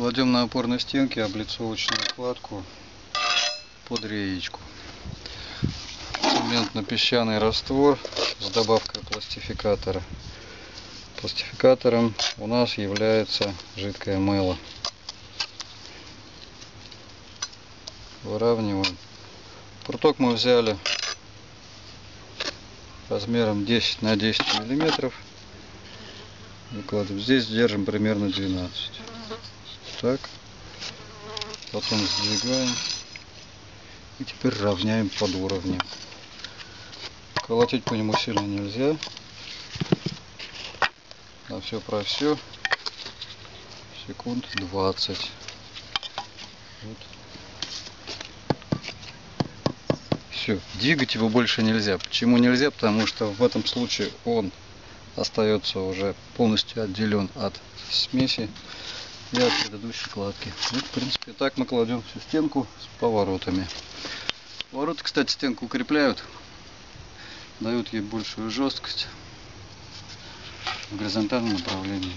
Кладем на опорной стенке облицовочную кладку под реечку. Цементно-песчаный раствор с добавкой пластификатора. Пластификатором у нас является жидкое мыло. Выравниваем. Пруток мы взяли размером 10 на 10 миллиметров. Выкладываем. Здесь держим примерно 12 так. Потом сдвигаем и теперь равняем под уровнем колотить по нему сильно нельзя. На все про все секунд 20 вот. все двигать его больше нельзя. Почему нельзя? Потому что в этом случае он остается уже полностью отделен от смеси и от предыдущей кладки. Вот, в принципе, так мы кладем всю стенку с поворотами. Повороты, кстати, стенку укрепляют, дают ей большую жесткость в горизонтальном направлении.